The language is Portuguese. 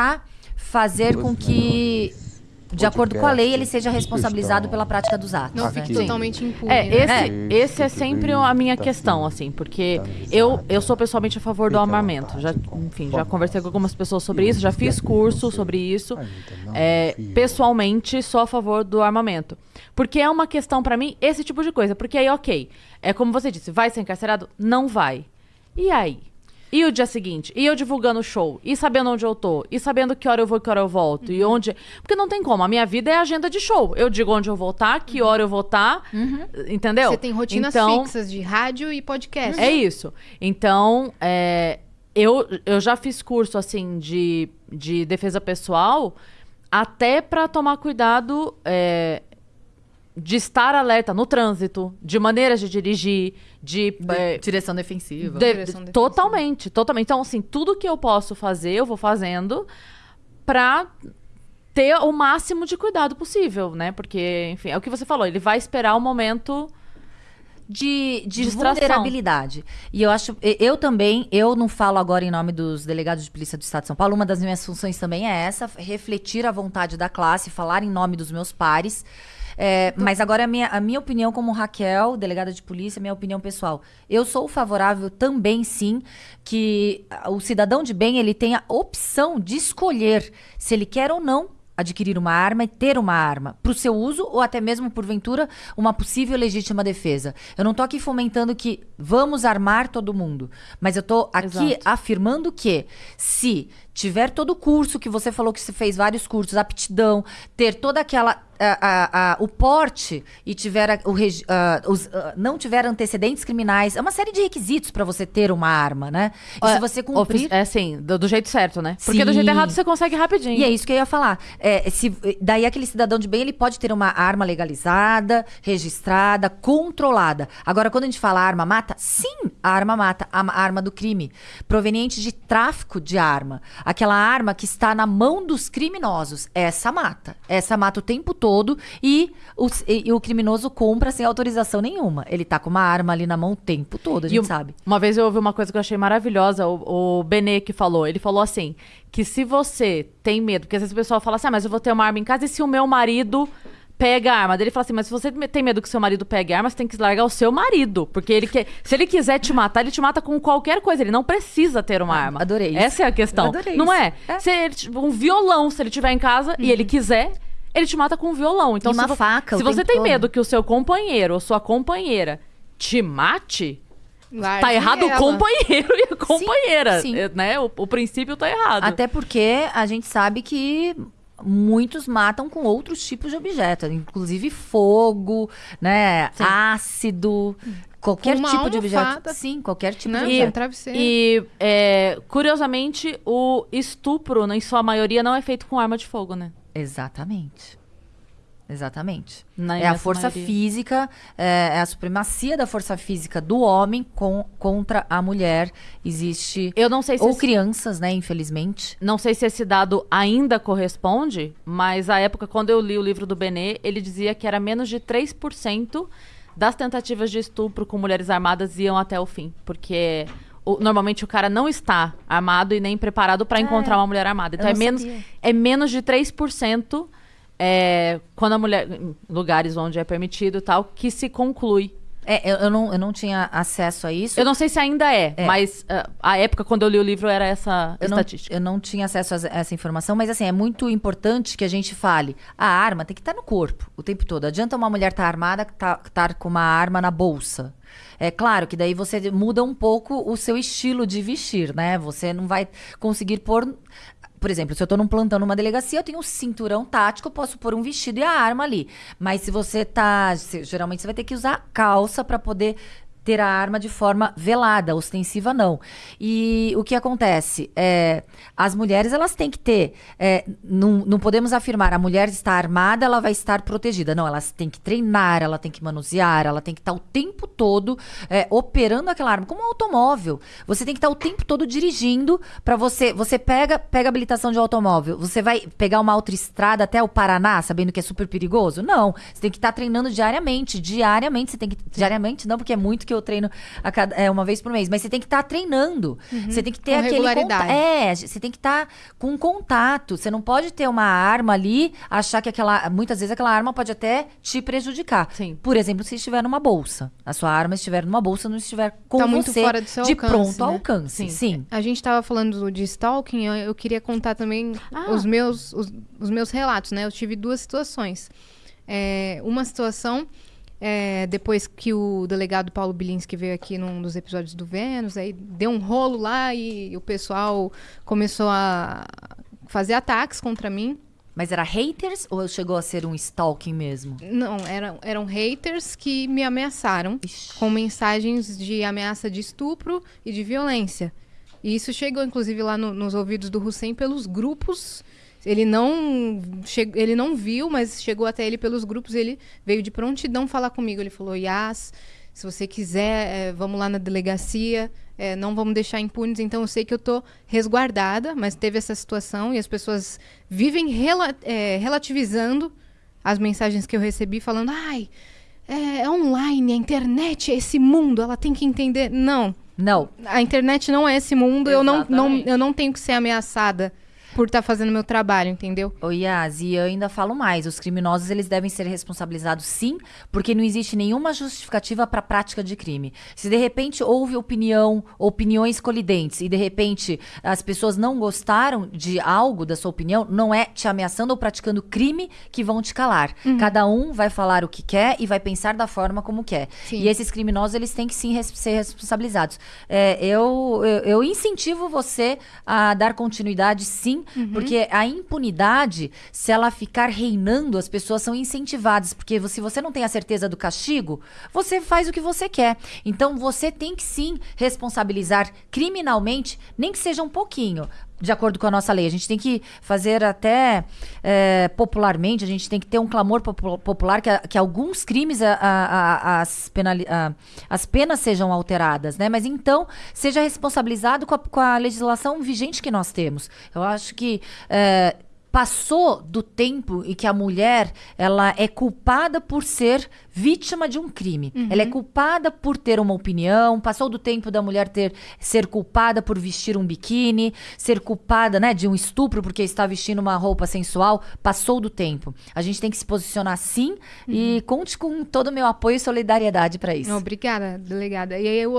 tentar fazer com que, de acordo com a lei, ele seja responsabilizado pela prática dos atos. Não né? fique totalmente impune. É, né? esse, esse é sempre a minha questão, assim, porque eu, eu sou pessoalmente a favor do armamento. Já, enfim, já conversei com algumas pessoas sobre isso, já fiz curso sobre isso. É, pessoalmente, sou a favor do armamento. Porque é uma questão pra mim, esse tipo de coisa. Porque aí, ok, é como você disse, vai ser encarcerado? Não vai. E aí? E o dia seguinte? E eu divulgando o show? E sabendo onde eu tô? E sabendo que hora eu vou e que hora eu volto? E onde. Porque não tem como. A minha vida é agenda de show. Eu digo onde eu vou estar, que hora eu vou estar. Entendeu? Você tem rotinas então, fixas de rádio e podcast. É isso. Então, é, eu, eu já fiz curso, assim, de, de defesa pessoal até pra tomar cuidado é, de estar alerta no trânsito, de maneiras de dirigir, de... é, Direção defensiva. de- Direção defensiva. totalmente, totalmente. Então, assim, tudo que eu posso fazer, eu vou fazendo pra ter o máximo de cuidado possível, né? Porque, enfim, é o que você falou, ele vai esperar o momento... de, de Distração. vulnerabilidade. E eu acho, eu também, eu não falo agora em nome dos delegados de polícia do Estado de São Paulo, uma das minhas funções também é essa, refletir a vontade da classe, falar em nome dos meus pares. É, mas agora a minha, a minha opinião como Raquel, delegada de polícia, minha opinião pessoal. Eu sou favorável também, sim, que o cidadão de bem ele tenha opção de escolher se ele quer ou não adquirir uma arma e ter uma arma para o seu uso ou até mesmo porventura uma possível legítima defesa. Eu não tô aqui fomentando que vamos armar todo mundo, mas eu tô aqui Exato. afirmando que se tiver todo o curso que você falou que você fez vários cursos, aptidão, ter toda aquela a- a- a- o porte e tiver o os, não tiver antecedentes criminais, é uma série de requisitos para você ter uma arma, né? E se você cumprir É assim, do, do jeito certo, né? Porque do jeito Sim. errado você consegue rapidinho. e é isso que eu ia falar. É, se, daí aquele cidadão de bem, ele pode ter uma arma legalizada, registrada, controlada. Agora, quando a gente fala arma mata, sim, a arma mata, a ma- arma do crime, proveniente de tráfico de arma. Aquela arma que está na mão dos criminosos, essa mata. Essa mata o tempo todo e o, e- e o criminoso compra sem autorização nenhuma. Ele tá com uma arma ali na mão o tempo todo, a E gente um- sabe. Uma vez eu ouvi uma coisa que eu achei maravilhosa, o, o Benê que falou. Ele falou assim: que se você tem medo, porque às vezes o pessoal fala assim, ah, mas eu vou ter uma arma em casa e se o meu marido pega a arma? Daí ele fala assim, mas se você tem medo que seu marido pegue a arma, você tem que largar o seu marido. Porque ele quer. Se ele quiser te matar, ele te mata com qualquer coisa. Ele não precisa ter uma arma. Ah, adorei isso. Essa é a questão. Adorei não isso. é? É. Uhum. Se ele- um violão, se ele tiver em casa e ele quiser. Ele te mata com um violão. Então, E uma se faca o Se você tem todo. medo que o seu companheiro ou sua companheira te mate, Largue Tá errado o ela. companheiro e a companheira, sim. eh, né? O, o princípio tá errado. Até porque a gente sabe que muitos matam com outros tipos de objetos, inclusive fogo, né, ácido, qualquer Uma tipo de objeto. Sim, qualquer tipo Né? de E- objeto. travesseiro. E, é, curiosamente, o estupro, né, em sua maioria, não é feito com arma de fogo, né? Exatamente. Exatamente. Na é a força maioria. física, é, é a supremacia da força física do homem com, contra a mulher. Existe. Eu não sei se Ou esse- crianças, né, infelizmente. Não sei se esse dado ainda corresponde, mas a época, quando eu li o livro do Benê, ele dizia que era menos de 3% das tentativas de estupro com mulheres armadas iam até o fim. Porque normalmente o cara não está armado e nem preparado para encontrar uma mulher armada. Então é menos, sabia. é menos de 3% é, quando a mulher. Lugares onde é permitido e tal, que se conclui. É, eu, eu não, eu não tinha acesso a isso. Eu não sei se ainda é, É. mas ah, a época quando eu li o livro era essa Eu não, estatística. eu não tinha acesso a essa informação, mas assim, é muito importante que a gente fale. A arma tem que estar no corpo o tempo todo. Adianta uma mulher estar armada, estar tá, com uma arma na bolsa. É claro que daí você muda um pouco o seu estilo de vestir, né? Você não vai conseguir pôr. Por exemplo, se eu tô num plantão numa delegacia, eu tenho um cinturão tático, eu posso pôr um vestido e a arma ali. Mas se você tá. se- geralmente você vai ter que usar calça para poder ter a arma de forma velada, ostensiva não. E o que acontece? É, as mulheres, elas têm que ter. é, não, não podemos afirmar, a mulher está armada, ela vai estar protegida. Não, elas têm que treinar, ela tem que manusear, ela tem que estar o tempo todo é, operando aquela arma, como um automóvel. Você tem que estar o tempo todo dirigindo para você. Você pega, pega habilitação de automóvel, você vai pegar uma autoestrada até o Paraná, sabendo que é super perigoso? Não. Você tem que estar treinando diariamente. Diariamente, você tem que. Diariamente, não, porque é muito que eu eu treino a cada, é, uma vez por mês. Mas você tem que estar tá treinando. Uhum. Você tem que ter com aquele regularidade. contato. É, você tem que estar tá com contato. Você não pode ter uma arma ali, achar que aquela. Muitas vezes aquela arma pode até te prejudicar. Sim. Por exemplo, se estiver numa bolsa. A sua arma estiver numa bolsa, não estiver com tá você muito fora do seu de alcance, pronto né? alcance. Sim. Sim. A gente tava falando de stalking, eu, eu queria contar também ah. os, meus, os, os, meus relatos, né? Eu tive duas situações. É, uma situação, é, depois que o delegado Paulo Bilinski veio aqui num dos episódios do Vênus, aí deu um rolo lá e o pessoal começou a fazer ataques contra mim. Mas era haters ou chegou a ser um stalking mesmo? Não, eram, eram haters que me ameaçaram Ixi. com mensagens de ameaça de estupro e de violência. E isso chegou, inclusive, lá no, nos ouvidos do Hussein pelos grupos. Ele não, che... ele não viu, mas chegou até ele pelos grupos. Ele veio de prontidão falar comigo. Ele falou: Yas, se você quiser, é, vamos lá na delegacia. É, não vamos deixar impunes. Então, eu sei que eu tô resguardada, mas teve essa situação e as pessoas vivem rela é, relativizando as mensagens que eu recebi, falando: ai, é, é online, a internet é esse mundo, ela tem que entender. Não. Não. A internet não é esse mundo, eu não, não, eu não tenho que ser ameaçada por estar tá fazendo meu trabalho, entendeu? Ô Yas, e eu ainda falo mais, os criminosos eles devem ser responsabilizados sim, porque não existe nenhuma justificativa para a prática de crime. Se de repente houve opinião, opiniões colidentes e de repente as pessoas não gostaram de algo da sua opinião, não é te ameaçando ou praticando crime que vão te calar. Uhum. Cada um vai falar o que quer e vai pensar da forma como quer. Sim. E esses criminosos eles têm que sim res ser responsabilizados. É, eu, eu, eu incentivo você a dar continuidade sim Uhum. Porque a impunidade, se ela ficar reinando, as pessoas são incentivadas. Porque se você não tem a certeza do castigo, você faz o que você quer. Então você tem que sim responsabilizar criminalmente, nem que seja um pouquinho de acordo com a nossa lei. A gente tem que fazer até é, popularmente, a gente tem que ter um clamor popular que, que alguns crimes, a, a, as, penali, as penas sejam alteradas, né? Mas então seja responsabilizado com a, com legislação vigente que nós temos. Eu acho que. É, passou do tempo em que a mulher ela é culpada por ser vítima de um crime. Uhum. Ela é culpada por ter uma opinião, passou do tempo da mulher ter ser culpada por vestir um biquíni, ser culpada, né, de um estupro porque está vestindo uma roupa sensual, passou do tempo. A gente tem que se posicionar sim uhum. e conte com todo o meu apoio e solidariedade para isso. Obrigada, delegada. E aí o